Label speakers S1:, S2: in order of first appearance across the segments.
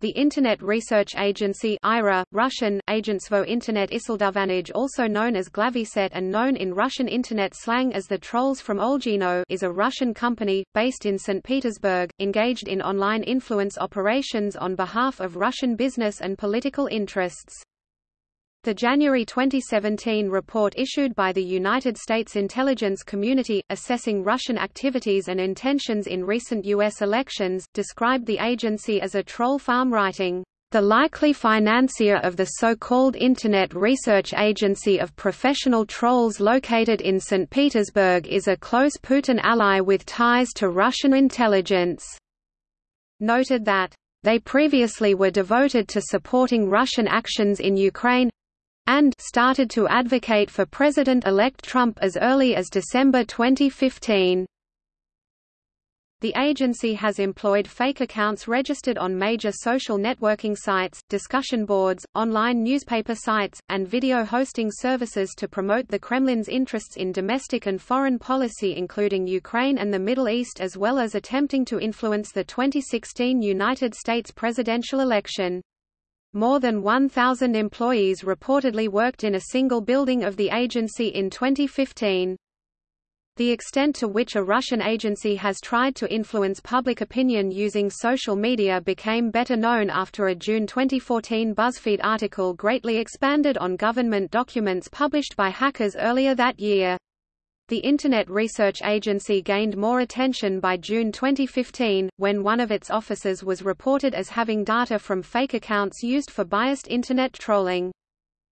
S1: The Internet Research Agency IRA, Russian, Agentsvo Internet Isildovanage also known as Glaviset and known in Russian internet slang as the Trolls from Olgino is a Russian company, based in St. Petersburg, engaged in online influence operations on behalf of Russian business and political interests. The January 2017 report issued by the United States intelligence community, assessing Russian activities and intentions in recent U.S. elections, described the agency as a troll farm writing, "...the likely financier of the so-called Internet Research Agency of Professional Trolls located in St. Petersburg is a close Putin ally with ties to Russian intelligence." Noted that, "...they previously were devoted to supporting Russian actions in Ukraine, and started to advocate for President-elect Trump as early as December 2015. The agency has employed fake accounts registered on major social networking sites, discussion boards, online newspaper sites, and video hosting services to promote the Kremlin's interests in domestic and foreign policy including Ukraine and the Middle East as well as attempting to influence the 2016 United States presidential election. More than 1,000 employees reportedly worked in a single building of the agency in 2015. The extent to which a Russian agency has tried to influence public opinion using social media became better known after a June 2014 BuzzFeed article greatly expanded on government documents published by hackers earlier that year. The Internet Research Agency gained more attention by June 2015, when one of its officers was reported as having data from fake accounts used for biased Internet trolling.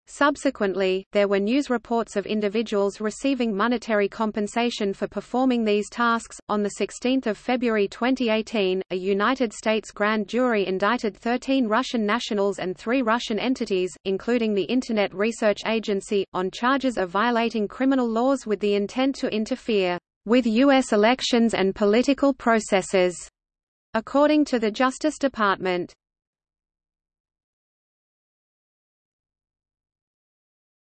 S1: Subsequently, there were news reports of individuals receiving monetary compensation for performing these tasks. On 16 February 2018, a United States grand jury indicted 13 Russian nationals and three Russian entities, including the Internet Research Agency, on charges of violating criminal laws with the intent to interfere with U.S. elections and political processes, according to the Justice Department.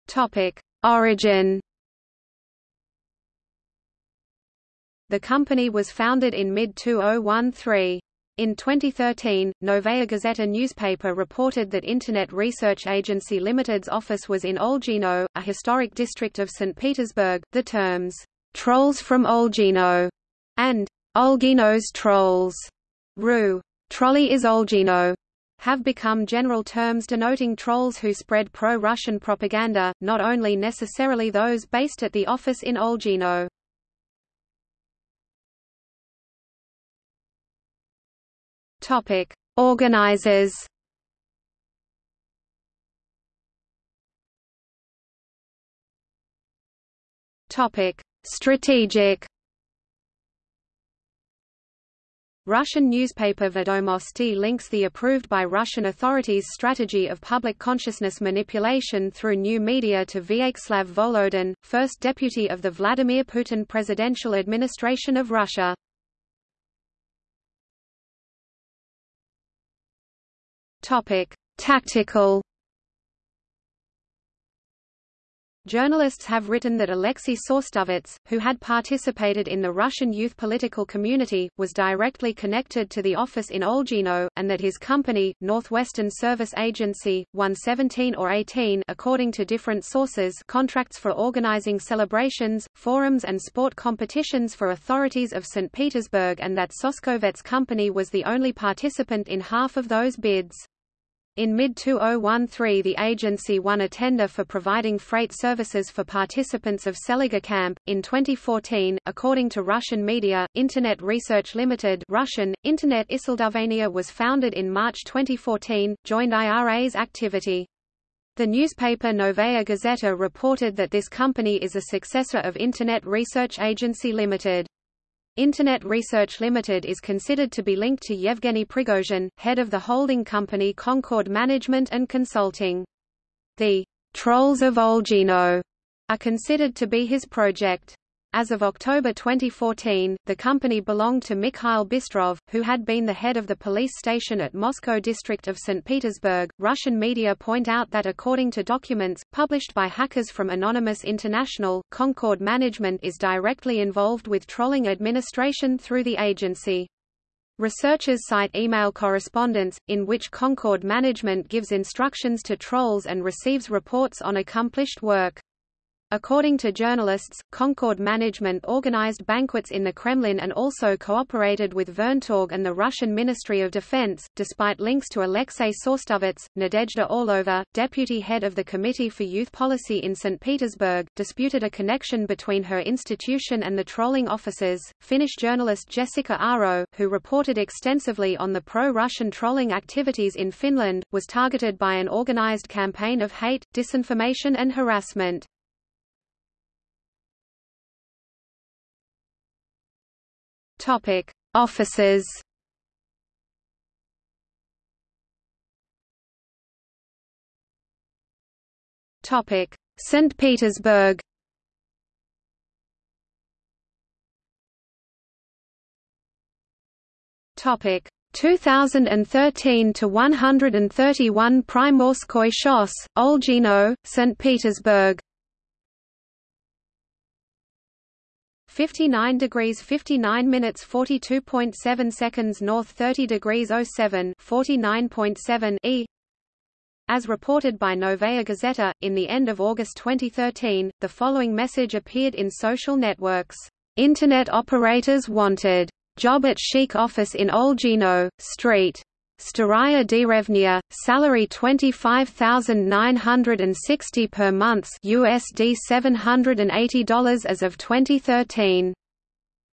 S1: Topic: Origin. The company was founded in mid-2013. In 2013, Novaya Gazeta newspaper reported that Internet Research Agency Limited's office was in Olgino, a historic district of St. Petersburg. The terms, trolls from Olgino and Olgino's trolls, RU, Trolley is Olgino, have become general terms denoting trolls who spread pro-Russian propaganda, not only necessarily those based at the office in Olgino. Topic: Organizers. Topic: Strategic. Russian newspaper Vedomosti links the approved by Russian authorities strategy of public consciousness manipulation through new media to Vyacheslav Volodin, first deputy of the Vladimir Putin presidential administration of Russia. Topic: Tactical Journalists have written that Alexei Soskovets, who had participated in the Russian youth political community, was directly connected to the office in Olgino, and that his company, Northwestern Service Agency, won 17 or 18 according to different sources contracts for organizing celebrations, forums and sport competitions for authorities of St. Petersburg and that Soskovets' company was the only participant in half of those bids. In mid-2013 the agency won a tender for providing freight services for participants of Seliger Camp. In 2014, according to Russian media, Internet Research Limited Russian, Internet Isildovania was founded in March 2014, joined IRA's activity. The newspaper Novaya Gazeta reported that this company is a successor of Internet Research Agency Limited. Internet Research Limited is considered to be linked to Yevgeny Prigozhin, head of the holding company Concord Management and Consulting. The Trolls of Olgino are considered to be his project. As of October 2014, the company belonged to Mikhail Bystrov, who had been the head of the police station at Moscow district of St. Petersburg. Russian media point out that according to documents, published by hackers from Anonymous International, Concord Management is directly involved with trolling administration through the agency. Researchers cite email correspondence, in which Concord management gives instructions to trolls and receives reports on accomplished work. According to journalists, Concord management organized banquets in the Kremlin and also cooperated with Voentorg and the Russian Ministry of Defense. Despite links to Alexei Soskovets, Nadezhda Orlova, deputy head of the Committee for Youth Policy in St. Petersburg, disputed a connection between her institution and the trolling officers. Finnish journalist Jessikka Aro, who reported extensively on the pro-Russian trolling activities in Finland, was targeted by an organized campaign of hate, disinformation and harassment. Topic: Offices. Topic: St. Petersburg. Topic: 2013 to 131 Primorskoy Shos, Olgino, St. Petersburg. 59 degrees 59 minutes 42.7 seconds north 30 degrees 07 49.7 e as reported by Novaya Gazeta, in the end of August 2013, the following message appeared in social networks. Internet operators wanted. Job at Chic office in Olgino, Street. Staraya Derevnia, salary 25960 per month USD $780 as of 2013.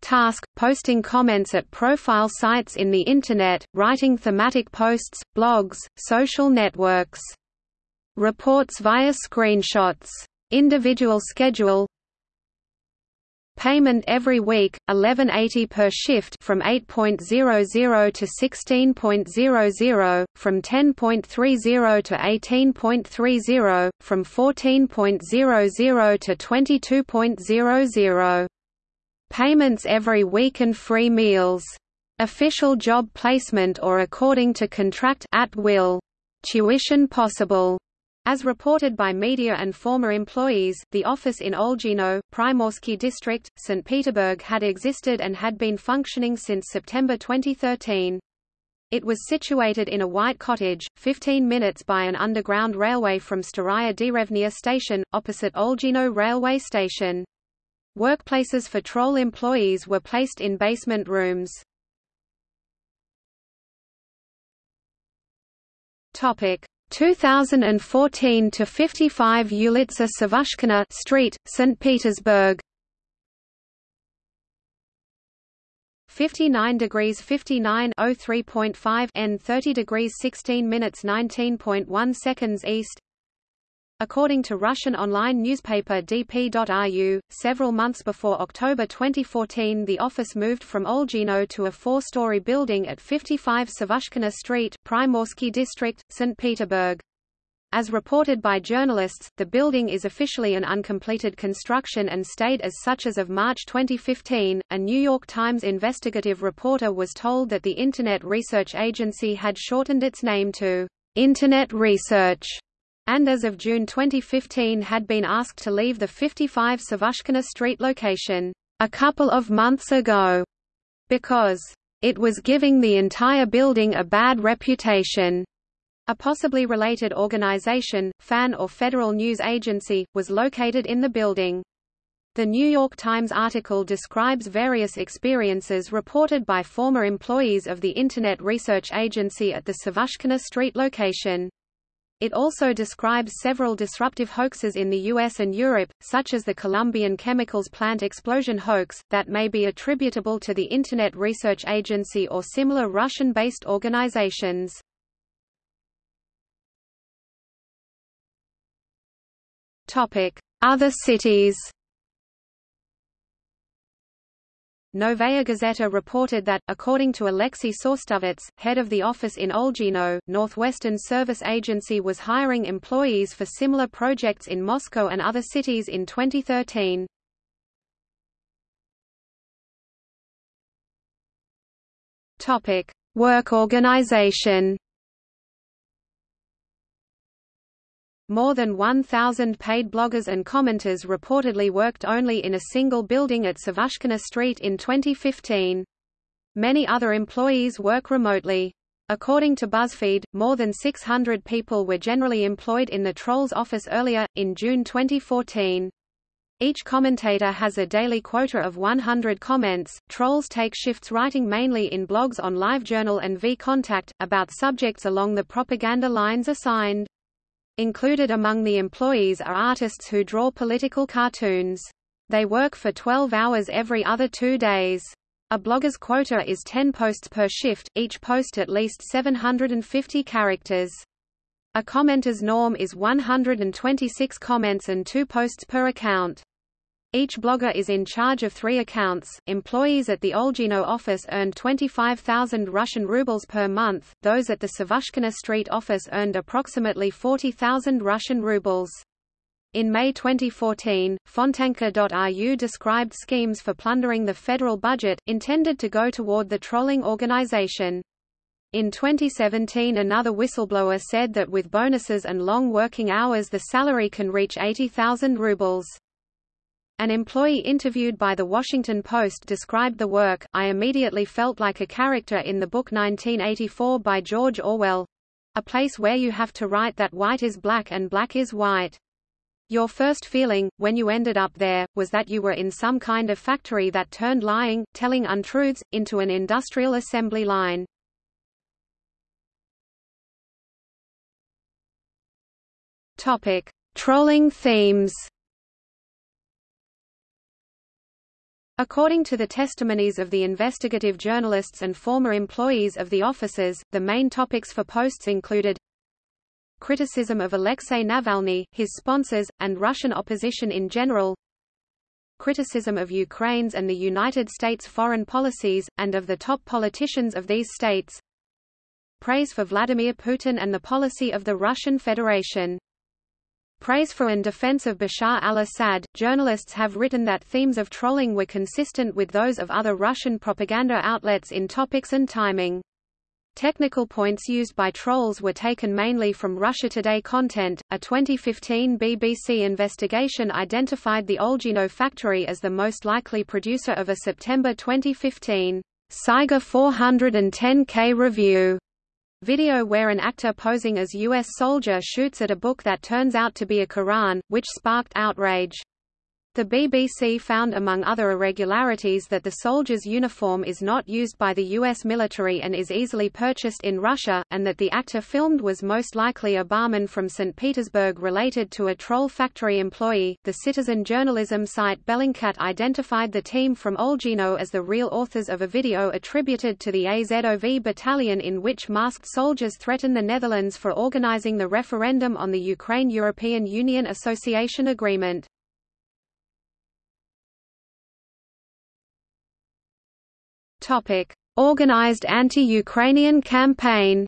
S1: Task, posting comments at profile sites in the Internet, writing thematic posts, blogs, social networks. Reports via screenshots. Individual schedule Payment every week, 1180 per shift from 8.00 to 16.00, from 10.30 to 18.30, from 14.00 to 22.00. Payments every week and free meals. Official job placement or according to contract at will. Tuition possible. As reported by media and former employees, the office in Olgino, Primorsky district, St. Petersburg had existed and had been functioning since September 2013. It was situated in a white cottage, 15 minutes by an underground railway from Staraya Derevnia station, opposite Olgino railway station. Workplaces for troll employees were placed in basement rooms. Topic: 2014 to 55 Ulitsa Savushkina Street, St. Petersburg. 59 degrees 59 03.5 N 30 degrees 16 minutes 19.1 seconds east According to Russian online newspaper dp.ru, several months before October 2014 the office moved from Olgino to a four-story building at 55 Savushkina Street, Primorsky District, St. Petersburg. As reported by journalists, the building is officially an uncompleted construction and stayed as such as of March 2015. A New York Times investigative reporter was told that the Internet Research Agency had shortened its name to Internet Research and as of June 2015 had been asked to leave the 55 Savushkina Street location a couple of months ago because it was giving the entire building a bad reputation. A possibly related organization, FAN or Federal News Agency, was located in the building. The New York Times article describes various experiences reported by former employees of the Internet Research Agency at the Savushkina Street location. It also describes several disruptive hoaxes in the US and Europe, such as the Colombian chemicals plant explosion hoax, that may be attributable to the Internet Research Agency or similar Russian-based organizations. Other cities Novaya Gazeta reported that, according to Alexei Soskovets, head of the office in Olgino, Northwestern Service Agency was hiring employees for similar projects in Moscow and other cities in 2013. Work organization More than 1,000 paid bloggers and commenters reportedly worked only in a single building at Savushkina Street in 2015. Many other employees work remotely. According to BuzzFeed, more than 600 people were generally employed in the Trolls office earlier, in June 2014. Each commentator has a daily quota of 100 comments. Trolls take shifts writing mainly in blogs on LiveJournal and VKontakte, about subjects along the propaganda lines assigned. Included among the employees are artists who draw political cartoons. They work for 12 hours every other two days. A blogger's quota is 10 posts per shift, each post at least 750 characters. A commenter's norm is 126 comments and two posts per account. Each blogger is in charge of three accounts. Employees at the Olgino office earned 25,000 Russian rubles per month, those at the Savushkina Street office earned approximately 40,000 Russian rubles. In May 2014, Fontanka.ru described schemes for plundering the federal budget, intended to go toward the trolling organization. In 2017 another whistleblower said that with bonuses and long working hours the salary can reach 80,000 rubles. An employee interviewed by The Washington Post described the work, I immediately felt like a character in the book 1984 by George Orwell. A place where you have to write that white is black and black is white. Your first feeling, when you ended up there, was that you were in some kind of factory that turned lying, telling untruths, into an industrial assembly line. Topic. Trolling themes According to the testimonies of the investigative journalists and former employees of the offices, the main topics for posts included criticism of Alexei Navalny, his sponsors, and Russian opposition in general, criticism of Ukraine's and the United States foreign policies, and of the top politicians of these states, praise for Vladimir Putin and the policy of the Russian Federation. Praise for and defense of Bashar al-Assad. Journalists have written that themes of trolling were consistent with those of other Russian propaganda outlets in topics and timing. Technical points used by trolls were taken mainly from Russia Today content. A 2015 BBC investigation identified the Olgino factory as the most likely producer of a September 2015 Saiga 410K review video where an actor posing as U.S. soldier shoots at a book that turns out to be a Quran, which sparked outrage. The BBC found among other irregularities that the soldier's uniform is not used by the U.S. military and is easily purchased in Russia, and that the actor filmed was most likely a barman from St. Petersburg related to a troll factory employee. The citizen journalism site Bellingcat identified the team from Olgino as the real authors of a video attributed to the Azov battalion in which masked soldiers threaten the Netherlands for organizing the referendum on the Ukraine-European Union Association Agreement. Topic: Organized anti-Ukrainian campaign.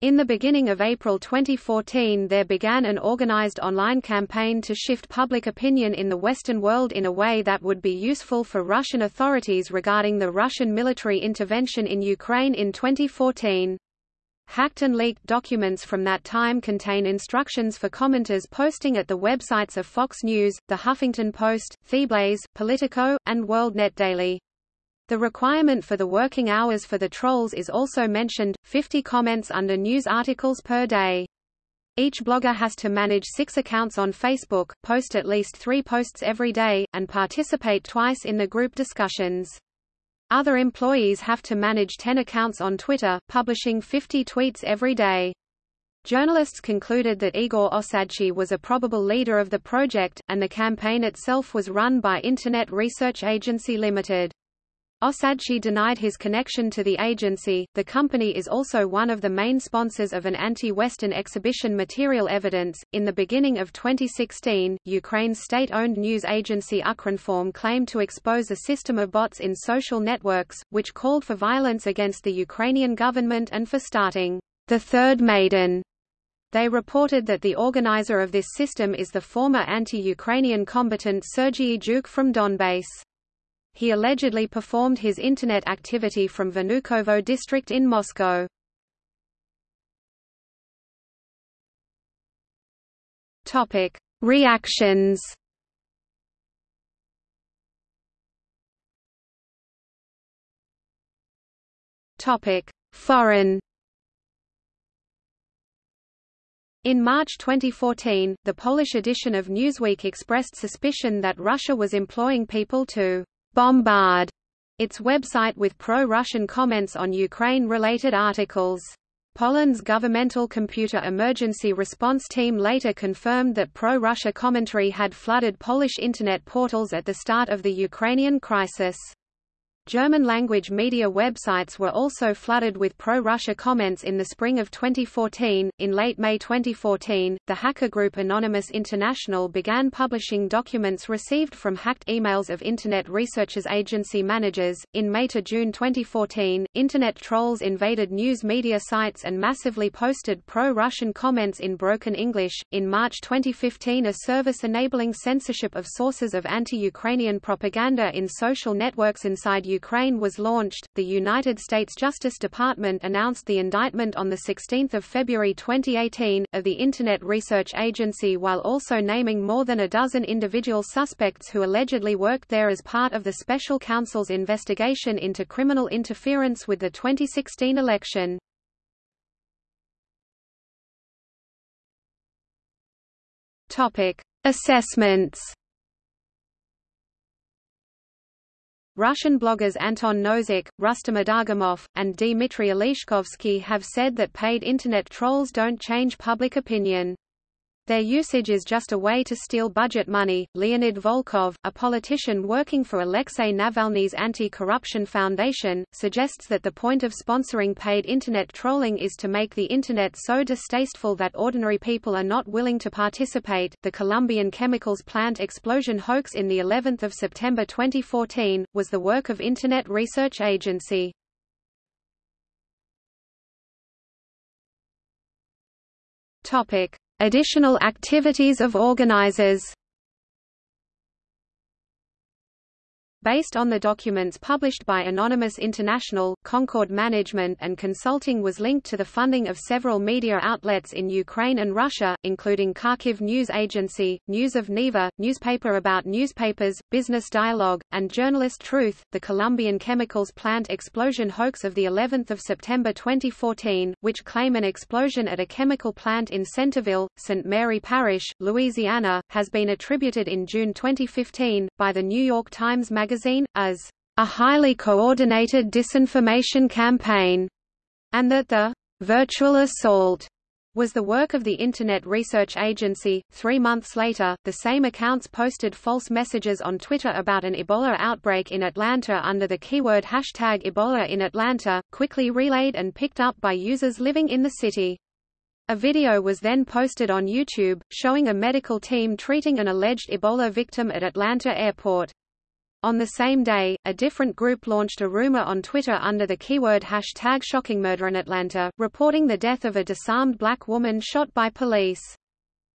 S1: In the beginning of April 2014 there began an organized online campaign to shift public opinion in the Western world in a way that would be useful for Russian authorities regarding the Russian military intervention in Ukraine in 2014. Hacked and leaked documents from that time contain instructions for commenters posting at the websites of Fox News, The Huffington Post, TheBlaze, Politico, and WorldNet Daily. The requirement for the working hours for the trolls is also mentioned, 50 comments under news articles per day. Each blogger has to manage six accounts on Facebook, post at least three posts every day, and participate twice in the group discussions. Other employees have to manage 10 accounts on Twitter, publishing 50 tweets every day. Journalists concluded that Igor Osadchi was a probable leader of the project, and the campaign itself was run by Internet Research Agency Limited. Osadchi denied his connection to the agency. The company is also one of the main sponsors of an anti-Western exhibition Material Evidence. In the beginning of 2016, Ukraine's state-owned news agency Ukrinform claimed to expose a system of bots in social networks, which called for violence against the Ukrainian government and for starting the Third Maidan They reported that the organizer of this system is the former anti-Ukrainian combatant Sergei Zhuk from Donbass. He allegedly performed his Internet activity from Vnukovo district in Moscow. Reactions Foreign In March 2014, the Polish edition of Newsweek expressed suspicion that Russia was employing people to bombard its website with pro-Russian comments on Ukraine-related articles. Poland's governmental computer emergency response team later confirmed that pro-Russia commentary had flooded Polish internet portals at the start of the Ukrainian crisis. German-language media websites were also flooded with pro-Russia comments in the spring of 2014. In late May 2014, the hacker group Anonymous International began publishing documents received from hacked emails of Internet Researchers Agency managers. In May to June 2014, Internet trolls invaded news media sites and massively posted pro-Russian comments in broken English. In March 2015, a service enabling censorship of sources of anti-Ukrainian propaganda in social networks inside Ukraine was launched, the United States Justice Department announced the indictment on 16 February 2018, of the Internet Research Agency while also naming more than a dozen individual suspects who allegedly worked there as part of the Special Counsel's investigation into criminal interference with the 2016 election. Topic: Assessments Russian bloggers Anton Nossik, Rustem Adagamov, and Dmitry Oleshkovsky have said that paid Internet trolls don't change public opinion. Their usage is just a way to steal budget money. Leonid Volkov, a politician working for Alexei Navalny's Anti-Corruption Foundation, suggests that the point of sponsoring paid Internet trolling is to make the Internet so distasteful that ordinary people are not willing to participate. The Colombian chemicals plant explosion hoax in the 11th of September 2014 was the work of Internet Research Agency. Topic: Additional activities of organizers Based on the documents published by Anonymous International, Concord Management and Consulting was linked to the funding of several media outlets in Ukraine and Russia, including Kharkiv News Agency, News of Neva, Newspaper About Newspapers, Business Dialogue, and Journalist Truth. The Colombian chemicals plant explosion hoax of the 11th of September 2014, which claim an explosion at a chemical plant in Centerville, St. Mary Parish, Louisiana, has been attributed in June 2015 by the New York Times magazine magazine, as a highly coordinated disinformation campaign, and that the virtual assault was the work of the Internet Research Agency. Three months later, the same accounts posted false messages on Twitter about an Ebola outbreak in Atlanta under the keyword hashtag Ebola in Atlanta, quickly relayed and picked up by users living in the city. A video was then posted on YouTube, showing a medical team treating an alleged Ebola victim at Atlanta airport. On the same day, a different group launched a rumor on Twitter under the keyword hashtag ShockingMurder in Atlanta, reporting the death of a disarmed black woman shot by police.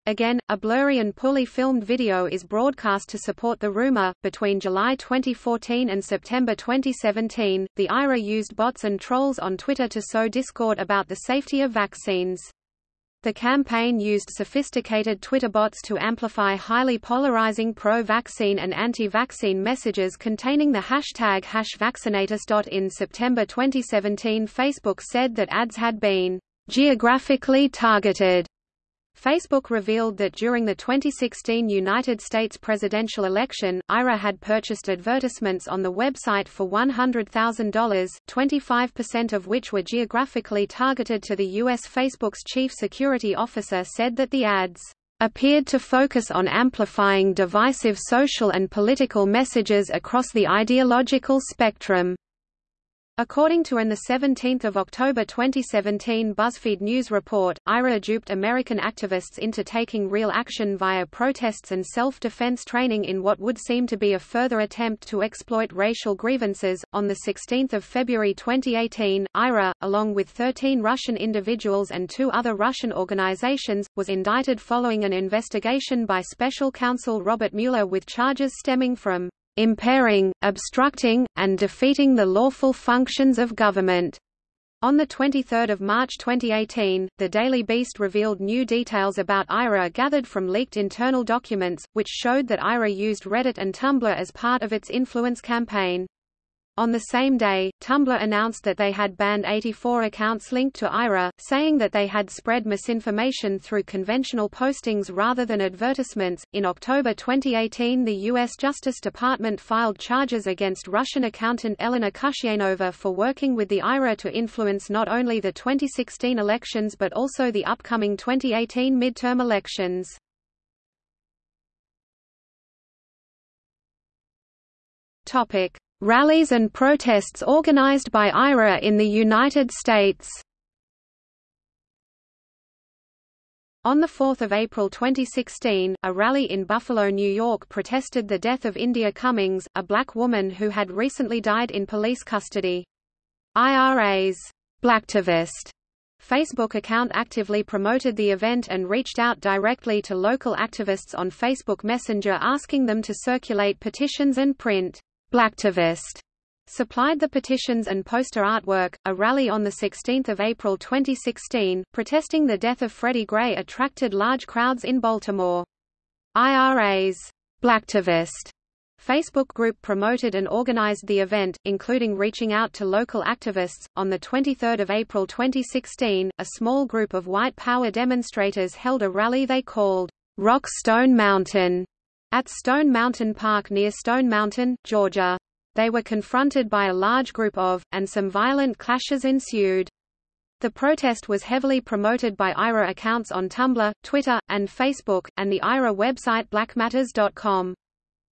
S1: Again, a blurry and poorly filmed video is broadcast to support the rumor. Between July 2014 and September 2017, the IRA used bots and trolls on Twitter to sow discord about the safety of vaccines. The campaign used sophisticated Twitter bots to amplify highly polarizing pro-vaccine and anti-vaccine messages containing the hashtag #HashVaccinatus. In September 2017 Facebook said that ads had been geographically targeted Facebook revealed that during the 2016 United States presidential election, IRA had purchased advertisements on the website for $100,000, 25% of which were geographically targeted to the U.S. Facebook's chief security officer said that the ads appeared to focus on amplifying divisive social and political messages across the ideological spectrum. According to an 17 October 2017 BuzzFeed News report, IRA duped American activists into taking real action via protests and self-defense training in what would seem to be a further attempt to exploit racial grievances. On 16 February 2018, IRA, along with 13 Russian individuals and two other Russian organizations, was indicted following an investigation by special counsel Robert Mueller with charges stemming from impairing, obstructing, and defeating the lawful functions of government. On 23 March 2018, the Daily Beast revealed new details about IRA gathered from leaked internal documents, which showed that IRA used Reddit and Tumblr as part of its influence campaign. On the same day, Tumblr announced that they had banned 84 accounts linked to IRA, saying that they had spread misinformation through conventional postings rather than advertisements. In October 2018, the U.S. Justice Department filed charges against Russian accountant Elena Khusyaynova for working with the IRA to influence not only the 2016 elections but also the upcoming 2018 midterm elections. Topic: Rallies and protests organized by IRA in the United States On 4 April 2016, a rally in Buffalo, New York protested the death of India Cummings, a black woman who had recently died in police custody. IRA's Blacktivist Facebook account actively promoted the event and reached out directly to local activists on Facebook Messenger asking them to circulate petitions and print Blacktivist supplied the petitions and poster artwork. A rally on 16 April 2016, protesting the death of Freddie Gray attracted large crowds in Baltimore. IRA's Blacktivist Facebook group promoted and organized the event, including reaching out to local activists. On 23 April 2016, a small group of white power demonstrators held a rally they called Rock Stone Mountain at Stone Mountain Park near Stone Mountain, Georgia. They were confronted by a large group of, and some violent clashes ensued. The protest was heavily promoted by IRA accounts on Tumblr, Twitter, and Facebook, and the IRA website blackmatters.com.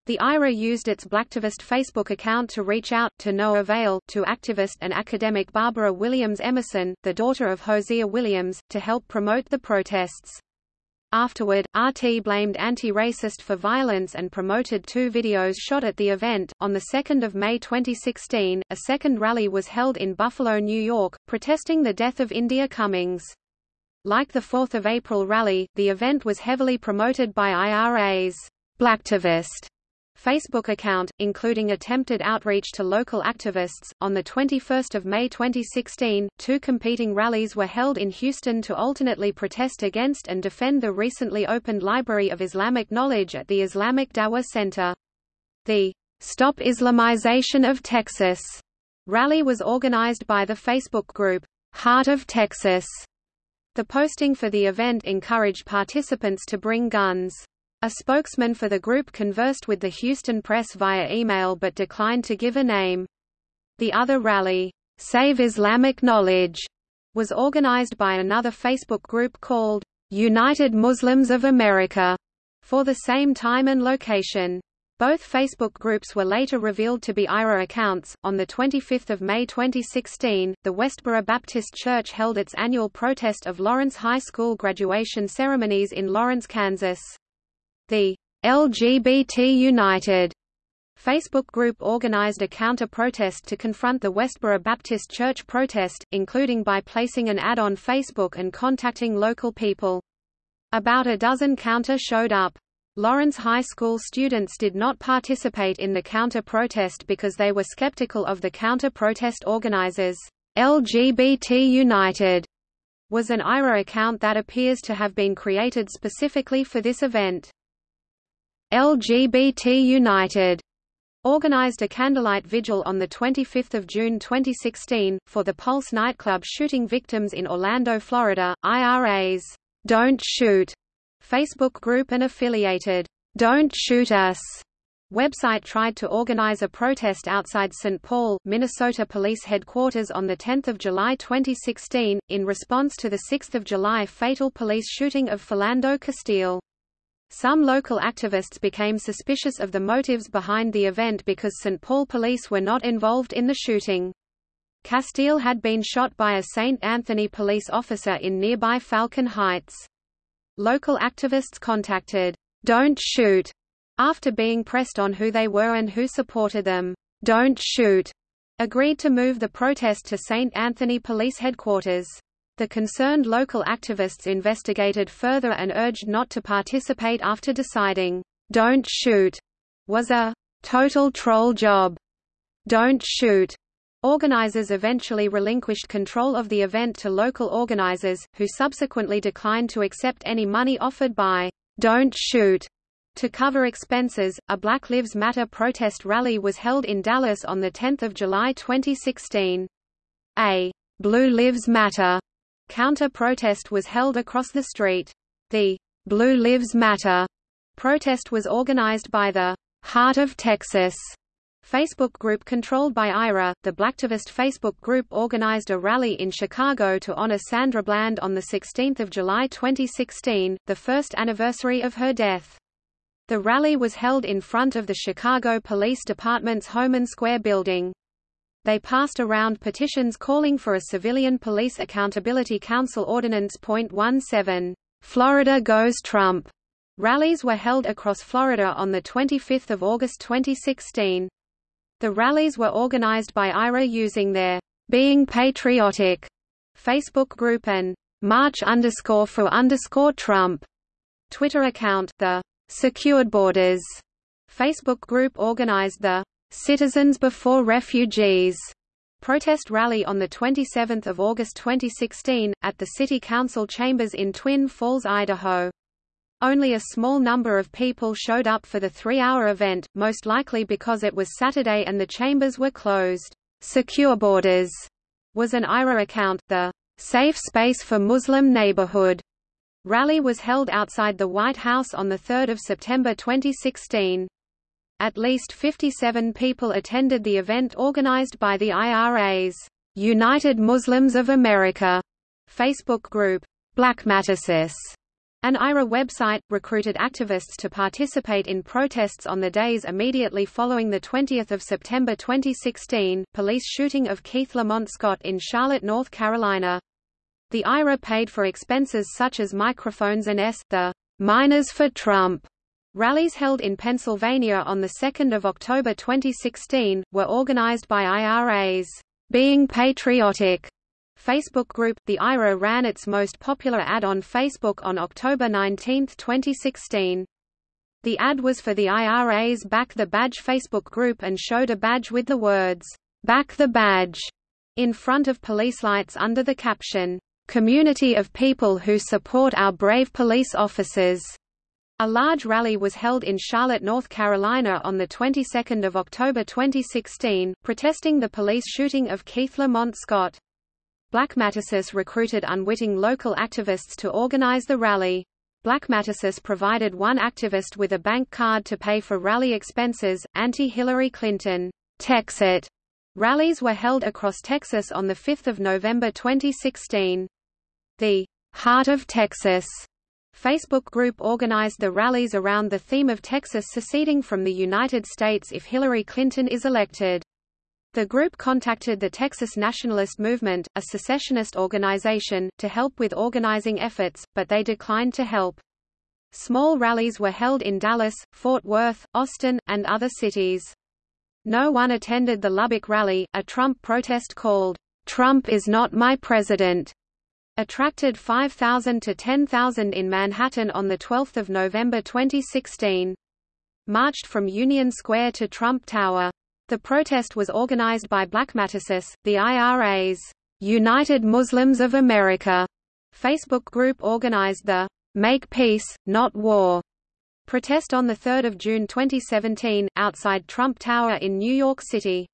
S1: The IRA used its Blacktivist Facebook account to reach out, to no avail, to activist and academic Barbara Williams Emerson, the daughter of Hosea Williams, to help promote the protests. Afterward, RT blamed anti-racist for violence and promoted two videos shot at the event. On the 2nd of May 2016, a second rally was held in Buffalo, New York, protesting the death of India Cummings. Like the 4th of April rally, the event was heavily promoted by IRA's Blacktivist Facebook account, including attempted outreach to local activists. On the 21st of May 2016, two competing rallies were held in Houston to alternately protest against and defend the recently opened Library of Islamic Knowledge at the Islamic Dawah Center. The Stop Islamization of Texas rally was organized by the Facebook group Heart of Texas. The posting for the event encouraged participants to bring guns. A spokesman for the group conversed with the Houston press via email but declined to give a name. The other rally, Save Islamic Knowledge, was organized by another Facebook group called United Muslims of America for the same time and location. Both Facebook groups were later revealed to be IRA accounts. On the 25th of May 2016, the Westboro Baptist Church held its annual protest of Lawrence High School graduation ceremonies in Lawrence, Kansas. The LGBT United Facebook group organized a counter-protest to confront the Westboro Baptist Church protest, including by placing an ad on Facebook and contacting local people. About a dozen counter showed up. Lawrence High School students did not participate in the counter-protest because they were skeptical of the counter-protest organizers. LGBT United was an IRA account that appears to have been created specifically for this event. LGBT United organized a candlelight vigil on 25 June 2016, for the Pulse nightclub shooting victims in Orlando, Florida. IRA's Don't Shoot Facebook group and affiliated Don't Shoot Us website tried to organize a protest outside St. Paul, Minnesota police headquarters on 10 July 2016, in response to the 6 July fatal police shooting of Philando Castile. Some local activists became suspicious of the motives behind the event because St. Paul police were not involved in the shooting. Castile had been shot by a St. Anthony police officer in nearby Falcon Heights. Local activists contacted, Don't Shoot, after being pressed on who they were and who supported them. Don't Shoot agreed to move the protest to St. Anthony Police Headquarters. The concerned local activists investigated further and urged not to participate after deciding, "'Don't shoot' was a "'total troll job'. Don't shoot' Organizers eventually relinquished control of the event to local organizers, who subsequently declined to accept any money offered by "'Don't Shoot' To cover expenses, a Black Lives Matter protest rally was held in Dallas on 10 July 2016. A Blue Lives Matter counter-protest was held across the street. The Blue Lives Matter protest was organized by the Heart of Texas Facebook group controlled by IRA, the Blacktivist Facebook group organized a rally in Chicago to honor Sandra Bland on 16 July 2016, the first anniversary of her death. The rally was held in front of the Chicago Police Department's Homan Square building. They passed around petitions calling for a Civilian Police Accountability Council Ordinance .17, Florida Goes Trump. Rallies were held across Florida on 25 August 2016. The rallies were organized by IRA using their Being Patriotic Facebook group and March underscore for underscore Trump Twitter account. The Secured Borders Facebook group organized the Citizens Before Refugees protest rally on the 27 August 2016, at the City Council chambers in Twin Falls, Idaho. Only a small number of people showed up for the three-hour event, most likely because it was Saturday and the chambers were closed. Secure Borders was an IRA account, the Safe Space for Muslim Neighborhood rally was held outside the White House on 3 September 2016. At least 57 people attended the event organized by the IRA's United Muslims of America Facebook group, Black BlackMattersUS an IRA website, recruited activists to participate in protests on the days immediately following the 20 September 2016, police shooting of Keith Lamont Scott in Charlotte, North Carolina. The IRA paid for expenses such as microphones and S. The Miners for Trump rallies held in Pennsylvania on 2 October 2016, were organized by IRA's Being Patriotic Facebook group, the IRA ran its most popular ad on Facebook on October 19, 2016. The ad was for the IRA's Back the Badge Facebook group and showed a badge with the words, Back the Badge, in front of police lights under the caption, Community of people who support our brave police officers. A large rally was held in Charlotte, North Carolina on the 22nd of October 2016, protesting the police shooting of Keith Lamont Scott. BlackMattersUS recruited unwitting local activists to organize the rally. BlackMattersUS provided one activist with a bank card to pay for rally expenses. Anti-Hillary Clinton Texit rallies were held across Texas on 5 November 2016. The Heart of Texas Facebook group organized the rallies around the theme of Texas seceding from the United States if Hillary Clinton is elected. The group contacted the Texas Nationalist Movement, a secessionist organization, to help with organizing efforts, but they declined to help. Small rallies were held in Dallas, Fort Worth, Austin, and other cities. No one attended the Lubbock rally, a Trump protest called, "'Trump is not my president' attracted 5,000 to 10,000 in Manhattan on 12 November 2016. Marched from Union Square to Trump Tower. The protest was organized by BlackMattersUS, the IRA's United Muslims of America Facebook group organized the Make Peace, Not War protest on 3 June 2017, outside Trump Tower in New York City.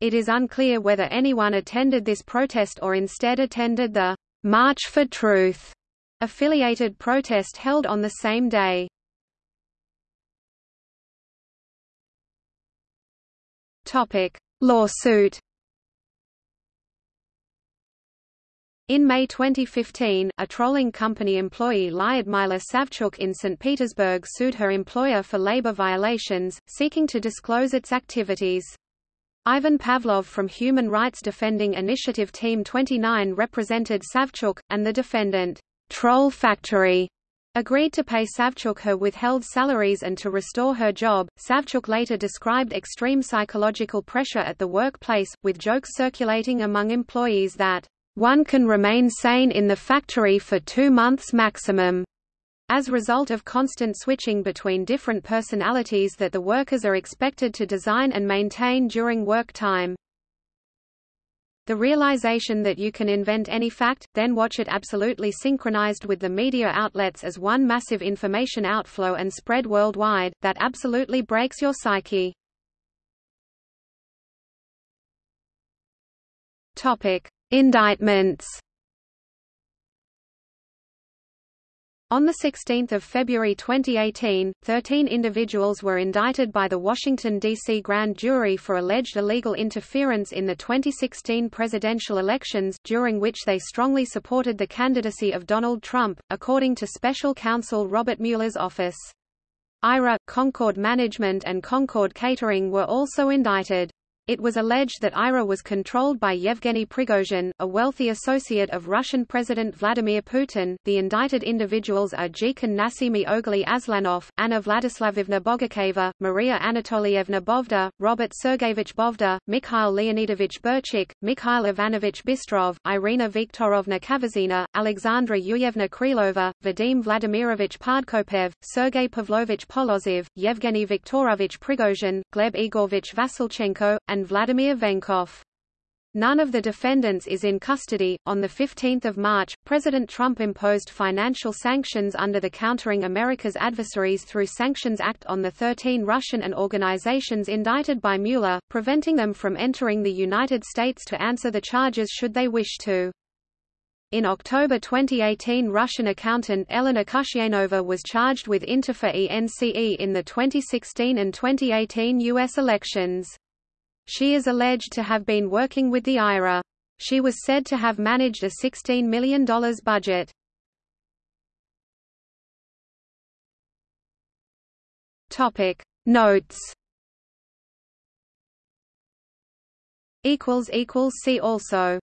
S1: It is unclear whether anyone attended this protest or instead attended the March for Truth affiliated protest held on the same day. Topic: Lawsuit. In May 2015, a trolling company employee Lyudmila Savchuk in St. Petersburg sued her employer for labor violations, seeking to disclose its activities. Ivan Pavlov from Human Rights Defending Initiative Team 29 represented Savchuk, and the defendant, Troll Factory, agreed to pay Savchuk her withheld salaries and to restore her job. Savchuk later described extreme psychological pressure at the workplace, with jokes circulating among employees that, one can remain sane in the factory for two months maximum, as a result of constant switching between different personalities that the workers are expected to design and maintain during work time. The realization that you can invent any fact, then watch it absolutely synchronized with the media outlets as one massive information outflow and spread worldwide, that absolutely breaks your psyche. Topic: Indictments. On 16 February 2018, 13 individuals were indicted by the Washington, D.C. grand jury for alleged illegal interference in the 2016 presidential elections during which they strongly supported the candidacy of Donald Trump, according to special counsel Robert Mueller's office. IRA, Concord Management and Concord Catering were also indicted. It was alleged that IRA was controlled by Yevgeny Prigozhin, a wealthy associate of Russian President Vladimir Putin. The indicted individuals are Jikan Nasimi Ogli Aslanov, Anna Vladislavovna Bogacheva, Maria Anatolievna Bovda, Robert Sergeyevich Bovda, Mikhail Leonidovich Burchik, Mikhail Ivanovich Bystrov, Irina Viktorovna Kaverzina, Alexandra Yuyevna Krylova, Vadim Vladimirovich Podkopaev, Sergei Pavlovich Polozov, Yevgeny Viktorovich Prigozhin, Gleb Igorovich Vasilchenko, and Vladimir Venkov. None of the defendants is in custody. On the 15th of March, President Trump imposed financial sanctions under the Countering America's Adversaries Through Sanctions Act on the 13 Russian and organizations indicted by Mueller, preventing them from entering the United States to answer the charges should they wish to. In October 2018 Russian accountant Elena Khusyaynova was charged with interfer ENCE in the 2016 and 2018 U.S. elections. She is alleged to have been working with the IRA. She was said to have managed a $16 million budget. Topic Notes Equals equals see also